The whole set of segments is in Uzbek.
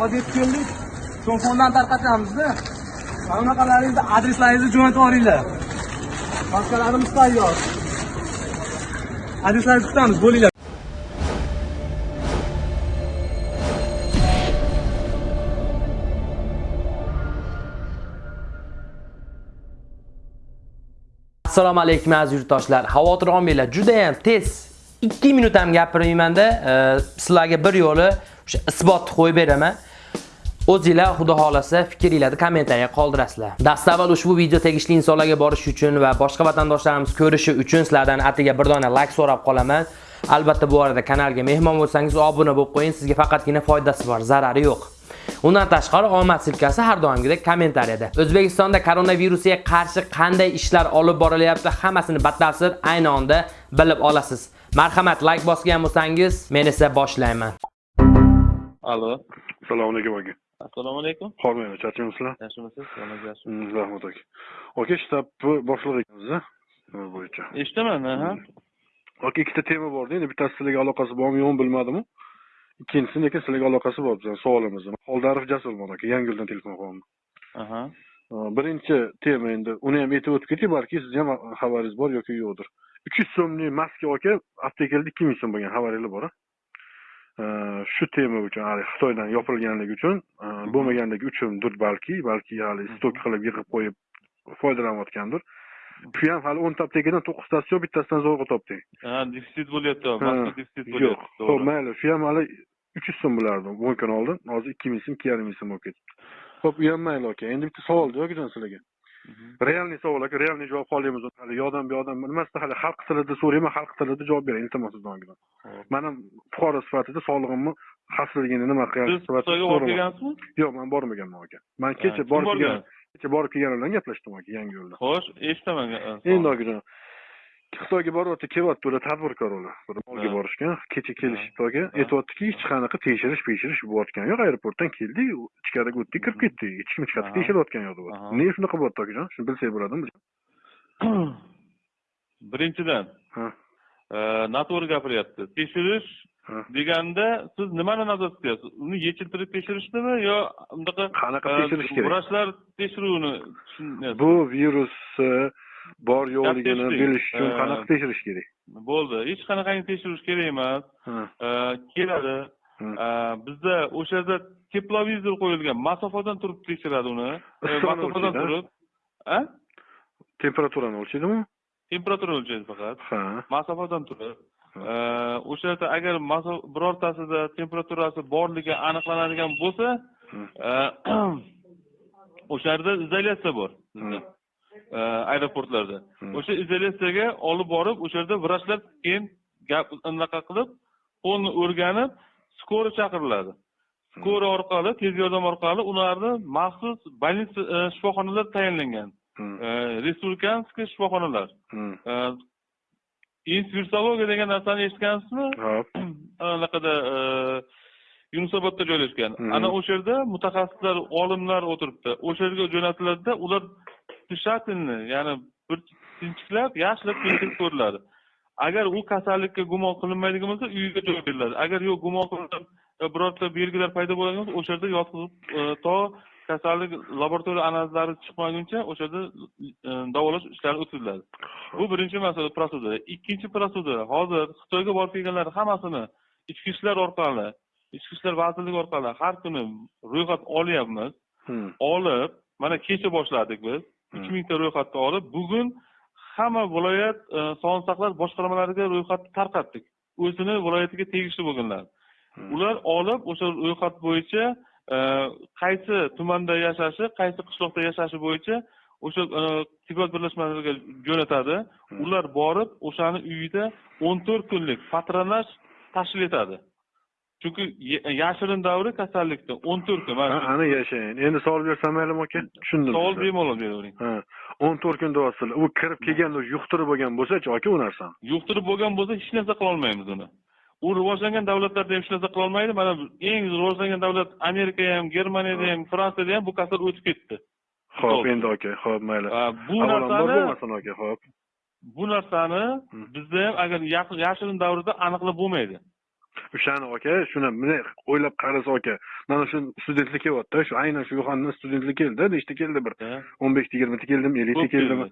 hozir yetib keldik telefondan tarqatamizda mana bunaqalaringizni adreslaringizni jo'natib yuboringlar maskalarimiz tayyor. Adreslaringizni kutamiz bo'linglar. Assalomu alaykum aziz yurtdoshlar. Xavotir olmanglar judayam tez. 2 minut ham gapirmaymanda e, sizlarga bir yo'li o'sha isbotni qo'yib beraman. O'zinglar xudo xolasa fikringlarni kommentariyaga qoldirasizlar dastavval ushbu video tegishli insonlarga borishi uchun va boshqa vatandoshlarimiz ko'rishi uchun sizlardan atiga bir dona like so'rab qolaman albatta bu arada kanalga mehmon bo'lsangiz obuna bo'lib qo'ying sizga faqatgina foydasi bor zarari yo'q Undan tashqari omad silkasi har doimgidek kommentariyada. O'zbekistonda koronavirusga qarshi qanday ishlar olib borilyapti, hammasini batafsil ayni onda bilib olasiz. Marhamat, like bosgan bo'lsangiz, men esa boshlayman. Alo. Assalomu alaykum aka. Assalomu alaykum. Hormayman, charchaymizlar? Yaxshimisiz? Mm, Rahmat aka. Aka, shtab boshlig'i ekansiz-a? Nima bo'yicha. Eshitaman, ha. Aka, ikkita tema borda, endi bittasi sizlarga aloqasi bormi, yo'qmi bilmadimu. Ikkinchisi lekin sizlarga aloqasi bor bizning savolimizni. Xoldarov Jasurman aka, Yangiyo'ldan telefon qilyapman. Aha. Birinchi tema endi uni ham aytib o'tib ketay, balki sizni ham xabaringiz bor yoki yo'qdir. 300 so'mlik maska aka, aptekalda 2000 so'm bo'lgan xabaringlar bor-a? Shu tema uchun hali xitoydan yopilganligi uchun e, bo'lmaganligi uchundir balki balki hali stok qilib yig'ib qo'yib foydalanayotgandir. Shu ham hali o'nta aptekadan to'qqiztasi yo'q bittasidan zo'rg'a topding Ha, defitsit bo'lyapti, mazkur defitsit yo'q. bo'lyapti. ho'p mayli shu ham hali uch yuz so'm bo'lardi o'n kun oldin hozir ikki ming so'm ikki yarim ming so'm bo'lib ketibdi ho'p u ham mayli aka endi bitta savol jo'gijon sizlarga. Realniy savol aka realniy javob qolyapmiz hali. Yoqdan bu yoqdan nimasida hali? Xalq tilida so'rayman xalq tilida javob bering iltimos sizdan ham fuqaro sifatida sog'lig'imni xavfsizligini nima Siz qilish sifatida borib yo'q man bormaganman aka. Man Ha, kecha borib kelgan kecha borib kelganim bilan gaplashdim aka yangi yo'lda. Xo'sh, eshitaman. endi sog' akajon xitoyga boryapti kelyapti ular tadbirkor ular bir molga borishgan kecha kelishibdi aka Ha. aytyaptiki hech qanaqa tekshirish tekshirish bo'layotgani yo'q. Aeroportdan keldik ichkariga o'tdik kirib ketdik. Hech kim hech qanaqa Aha. tekshiryotgani yo'q deyapti nega shunaqa bo'lyapti akajon shuni bilsak bo'ladimi? Birinchidan, e, noto'g'ri gapiryapti. Tekshirish deganda siz nimani nazarda tutyapsiz? Uni yechiltirib tekshirishnimi yo bunaqa Qanaqa e, tekshirish kerak? Vrachlar tekshiruvini bu virusni bor yo'qligini bilish uchun qanaqa tekshirish kerak? bo'ldi. Hech qanaqangi tekshirish kerak emas. Keladi. Bizda o'sha yerda teplovizor qo'yilgan. Masofadan turib tekshiradi uni. Masofadan turib. A temperaturani o'lchaydimi? Temperatura o'lchaydi faqat. Ha. Masofadan turib. O'sha yerda agar birortasida temperaturasi borligi aniqlanadigan bo'lsa ha. o'sha yerda izolyatsiya bor aeroportlarda. Hmm. o'sha izolyatsiyaga olib borib o'sha yerda vrachlar keyin gap anaqa qilib qo'lni o'rganib skori chaqiriladi. Skori orqali tez yordam orqali ularni maxsus больница e, shifoxonalar tayinlangan. Hmm. E, respublikanskiy shifoxonalar. Hmm. E, inspirsologiya degan narsani eshitgansizmi? Anaqada e, yunusobodda joylashgan. Ana o'sha yerda mutaxassislar olimlar o'tiribdi. O'sha yerga jo'natiladida ular тщательно ya'ni bir sinchiklab yaxshilab tekshirib ko'riladi. Agar u kasallikka gumon qilinmaydigan bo'lsa uyiga joy beriladi. Agar yo'q gumon qilinib e, birorta belgilar paydo bo'ladigan bo'lsa o'sha yerda yotqizib e, to kasallik laboratoriya analizlari chiqmaguncha o'sha yerda e, davolash ishlari o'tkaziladi. Bu birinchi masala prosedura. Ikkinchi prosedura hozir xitoyga borib kelganlar hammasini ichki ishlar orqali ichki ishlar vazirligi orqali har kuni ro'yxat olyapmiz. Hmm. olib mana kecha boshladik biz uch mingta ro'yxatni olib bugun hamma viloyat e, sog'liqni saqlash boshqarmalariga ro'yxatni tarqatdik. O'zini viloyatiga tegishli bo'lganlar. Ular olib o'sha ro'yxat bo'yicha e, qaysi tumanda yashashi qaysi qishloqda yashashi bo'yicha o'sha e, tibbiyot birlashmalariga jo'natadi. Ular borib o'shani uyida o'n to'rt kunlik patronaj tashkil etadi chunki ya- yashirin davri kasallikda. O'n to'rt kun mana ana yashayin endi savol bersam maylimi aka tushundim. Savol bemalol beravering ha o'n to'rt kun deyapsizlar u kirib kelganda yuqtirib bo'lgan bo'lsachi aka u narsani? Yuqtirib bo'lgan bo'lsa hech narsa qilolmaymiz uni. U rivojlangan davlatlarda ham hech narsa qilolmaydi mana eng rivojlangan davlat amerika ham germaniyada ham fransiyada ham bu kasal o'tib ketdi. Ho'p endi aka ho'p mayli. Bu narsani aka ho'p bu narsani bizda ham agar yashirin davrda aniqlab bo'lmaydi o'shani aka shuni bunday o'ylab qarasa aka mana shu studentlik kelyapti shu aynan shu yo'xandan studentlik keldi nechta keldi bir? O'n beshta yigirmata keldimi ellikta keldimi?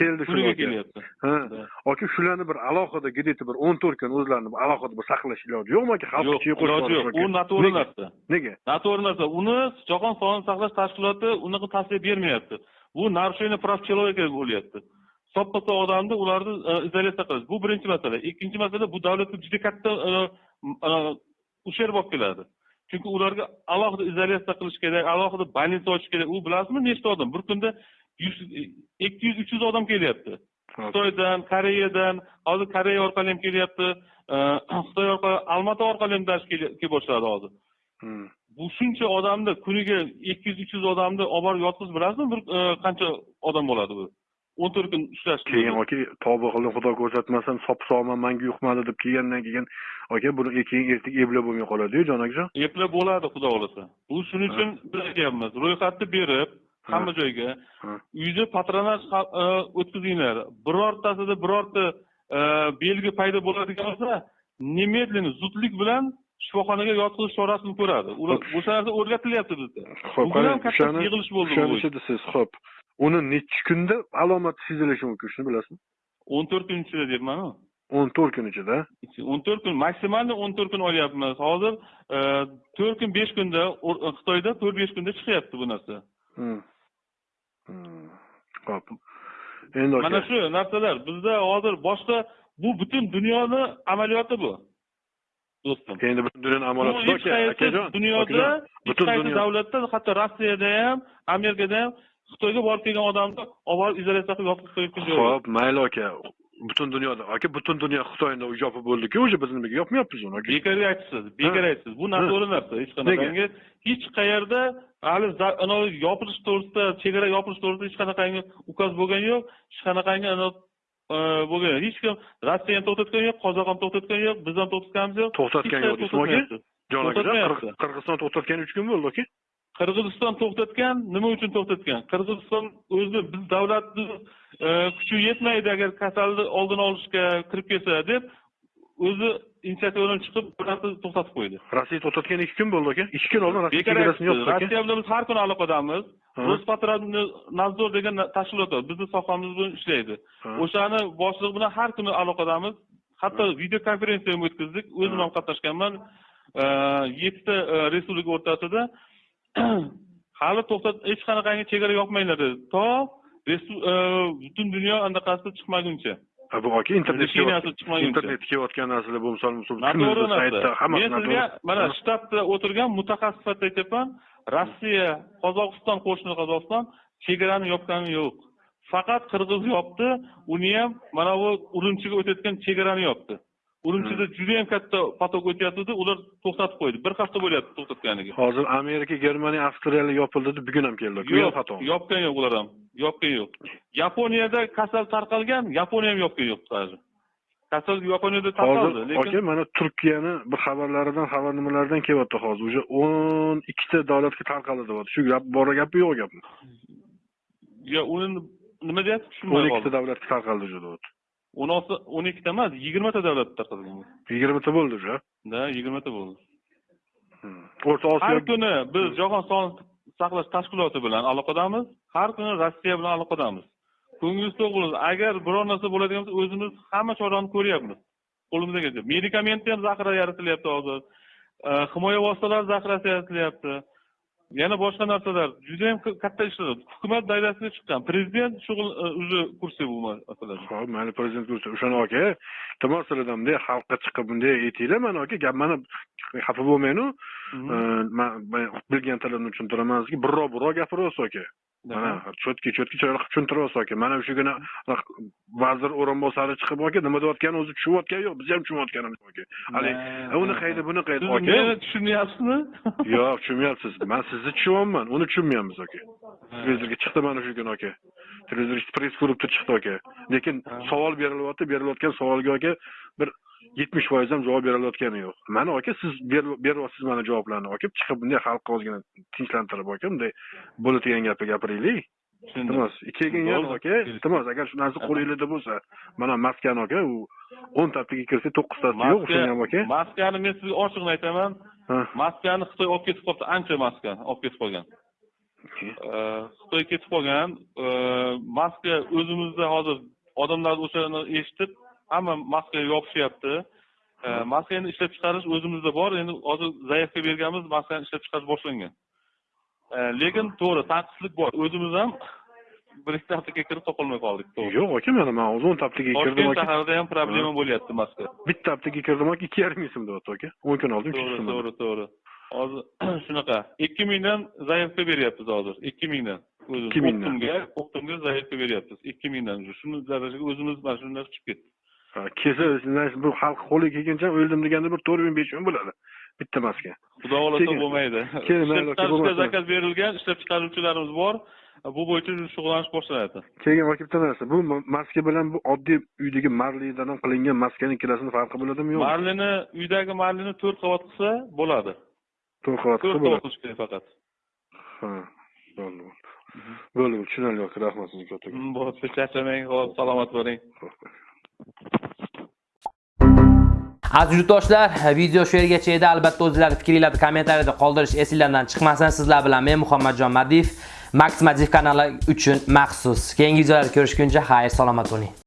keldi. Shu kelyapti. Ha aka shularni bir alohida где bir o'n to'rt kun o'zlarini alohida bir saqlash iloji yo'qmi aka xalq ichiga qo'shib yo'q. u noto'g'ri narsa nega? Noto'g'ri narsa uni jahon sog'liqni saqlash tashkiloti unaqa tavsiya bermayapti. Bu narушение прав человека bo'lyapti. Soppa sog' odamni ularni e, izolyatsiya qilish. Bu birinchi masala. Ikkinchi masala bu davlatga juda katta ущерб olib keladi. Chunki ularga alohida izolyatsiya qilish kerak alohida больница ochish kerak. U bilasizmi nechta odam? Bir kunda yuz ikki yuz uch yuz odam kelyapti. Xitoydan koreyadan hozir koreya orqali ham kelyapti. Xitoy orqali almaty orqali ham kelib boshladi hozir. Hmm. bu shuncha odamni kuniga ikki yuz uch yuz odamni olib borib yotqizib bilasizmi bir e, qancha odam bo'ladi bu o'n to'rt kun ushlash keyin aka tavba qildim xudo ko'rsatmasin sop sog'man manga yuqmadi deb kelgandan keyin aka buni keyin ertaga eplab bo'lmay qoladiyu jon akajon eplab bo'ladi xudo xohlasa. Bu shuning uchun biz aytyapmiz ro'yxatni berib hamma joyga uyda patronaj e, o'tkazinglar. Birortasida birorta e, belgi paydo bo'ladigan bo'lsa немедленно zudlik bilan shifoxonaga yotqizish chorasini ko'radi. Ular o'sha narsa o'rgatilyapti bizda. Bugun ham katta yig'ilish bo'ldi bu o'shani bo'yicha. desiz ho'p uni nechi kunda alomati sezilishi mumkin shuni bilasizmi o'n to'rt kun ichida deyapmanu o'n to'rt kun ichida o'n to'rt kun maksimalni o'n to'rt kun olyapmiz hozir to'rt kun besh kunda xitoyda to'rt besh kunda chiqyapti bu narsa ho'p endi mana shu narsalar bizda hozir boshqa bu butun dunyoni amaliyoti bu. Do'stim. Endi butun dunyoning bu amaliyoti hech qaysi dunyoda hech qaysi davlatda hatto rossiyada ham amerikada ham xitoyga borib kelgan odamni olib borib izolyatsiya qilib joyi yo'q. ho'p mayli aka. Butun dunyoda aka butun dunyo xitoyni yopib bo'ldiku уже biz nimaga yopmayapmiz uni aka? Bekor aytibsiz bekor aytibsiz. Bu narsa hech qanaqangi hech qayerda hali yopilish to'g'risida chegara yopilish to'g'risida hech qanaqangi ukaz bo'lgani yo'q hech qanaqangi e, bo'lgan yo'q. Hech kim rossiya ham to'xtatgani yo'q qozoq ham to'xtatgani yo'q biz ham to'xtatganimiz yo'q. To'xtatgan Hech yo'q deysizmi aka jon. Qirg- qirg'iziston to'xtatgani uch kun bo'ldi aka qirg'iziston to'xtatgan nima uchun to'xtatgan? Qirg'iziston o'zi biz davlatni e, kuchi yetmaydi agar kasalni oldini olishga kirib kelsa deb o'zi inisiativadan chiqib narsani to'xtatib qo'ydi. Rossiya to'xtatgani ikki kun bo'ldi aka ikki kun oldin rossiya bilan biz har kuni aloqadamiz rospotrebnadzor degan tashkilot bor bizni sohamiz bilan ishlaydi. Ha. o'shani boshlig'i bilan har kuni aloqadamiz hatto video konferensiya ham o'tkazdik. O'zim Ha. ham qatnashganman. E, yettita e, respublika o'rtasida hali to'xtat hech qanaqangi chegara yopmanglar dedi. To e, butun dunyo anaqasi chiqmaguncha. Ha, bu aka internetga internetga kelayotgan narsalar bo'lmasa noto'g'ri narsa. men sizga mana shtatda o'tirgan mutaxassis sifatida aytyapman. Rossiya qozog'iston qo'shni qozog'iston chegarani yopgani yo'q. Faqat qirg'iz yopdi uni ham mana bu urumchiga o'tayotgan chegarani yopdi urumchida judayam katta potok o'tyaptida ular to'xtatib qo'ydi. Bir hafta bo'lyapti to'xtatganiga. Hozir amerika germaniya avstriyalik yopildi deb bugun ham keldi yo'q yopgan yo'q ular ham. Yopgan yo'q. Yaponiyada kasal tarqalgan yaponiya ham yopgan yo'q даже kasal yaponiyada tarqaldi lekin aka mana turkiyani bir xabarlaridan xabar nimalardan kelyapti hozir? Уже o'n ikkita davlatga tarqaldi deyapti. Shu gap bor gapmi yo'q gapmi yo uni nima deyapti? O'n tushunmay ikkita davlatga tarqaldi уже deyapti o'n olti o'n ikkita emas yigirmata davlat tarqalgan bu. yigirmata bo'ldi уже da yigirmata bo'ldi. O'rta har osiyo kuni biz jahon sog'liqni saqlash tashkiloti bilan aloqadamiz. Har kuni rossiya bilan aloqadamiz. Ko'nglingiz to'q bo'lsin agar biror narsa bo'ladigan bo'lsa o'zimiz hamma chorani ko'ryapmiz. Qo'limizdan kelsa medikamentni ham zaxira yaratilyapti hozir. E, himoya vositalari zaxirasi yaratilyapti yana boshqa narsalar. Judayam katta ishlar. Hukumat doirasiga chiqqan. Prezident shug'ul e, уже kursi bu masalada ho'p mayli prezident bo'lsa o'shani aka iltimos qiladimda xalqqa chiqib bunday aytinglar mana aka gap mana xafa bo'lmangnu Mhm. man man bilgan tilimni tushuntiraman sizga birrov birrov gapiryapsiz aka mana cho'tki cho'tki chiroyli qilib tushuntiriryapsiz aka mana kuni vazir o'rinbosari chiqib aka nima deyotganini o'zi tushunayotgani yo'q biz ham tushunayotganimiz yo'q haligi "E, uni qaydi buni qaydi aka meni tushunmayapsizmi yo'q tushunmayapsiz man sizni tushunyapman uni tushunmayapmiz aka televizorga chiqdi mana shu kuni aka televizor press klubda chiqdi aka lekin savol berilyapti berilayotgan savolga aka bir yetmish foiz ham javob berilayotgani yo'q. Mana aka siz ber- beryapsiz mana javoblarni. Aka chiqib bunday xalqqa ozgina tinchlantirib aka bunday bo'ladigan gapni gapiraylik iltimos keyin yana aka iltimos agar shu narsa qo'lingizda bo'lsa mana maskani aka u o'ntasiga kirsa to'qqiztasi yo'q o'shani ham aka maskani men sizga ochig'ini aytaman? Maskani xitoy olib ketib qolibdi ancha maska olib ketib qolgan. Xitoy ketib qolgan maska o'zimizda hozir odamlar o'shani eshitib hamma maskaga yopishyapti Э, maskani ishlab chiqarish o'zimizda bor. Endi hozir zaявка berganmiz maskani ishlab chiqarish boshlangan. Э, lekin to'g'ri tanqislik bor. O'zimiz ham bir ikkita aptekaga kirib topolmay qoldik. To'g'ri. Yo'q aka mana man hozir o'nta aptekaga kirdim toshkent shahrida ham problema bo'lyapti maska bitta aptekaga kirdim aka ikki yarim ming so'm deyapti aka o'n kun oldin to'g'ri to'g'ri to'g'ri. Hozir shunaqa. Ikki mingdan zaявка beryapmiz hozir. Ikki mingdan. Ikki mingdan. optimga optimga zaявка beryapmiz. Ikki mingdan. Shuni darajaga o'zimiz mana shunday chiqib ketdi kelsa bu xalq qo'liga kelguncha o'ldim deganda bir to'rt ming besh ming bo'ladi. Bitta maska xudo xohlasa bo'lmaydi. Ishlab chiqarishga zakaz berilgan ishlab chiqaruvchilarimiz bor. Bu bo'yicha shug'ullanish boshlanadi keyin aka bitta narsa bu ma- maska bilan bu oddiy uydagi marlidan qilingan maskani ikkalasini farqi bo'ladimi yo'qmi marlini uydagi marlini to'rt qavat qilsa bo'ladi. To'rt qavat to'rt qilsa qavat bo'ladi qilish kerak faqat. Ha bo'ldi bo'ldi. Bo'ldi tushunarli aka rahmat sizga katta bo'libdi charchamang salomat bo'ling Aziz yurtdoshlar, video shu yergacha edi. Albatta o'zingizlar fikringizni kommentariyada qoldirish esingizdan chiqmasin. Sizlar bilan men Muhammadjon Madiyev Max Madiyev kanali uchun maxsus. Keyingi videolarda ko'rishguncha xayr, salomat bo'ling.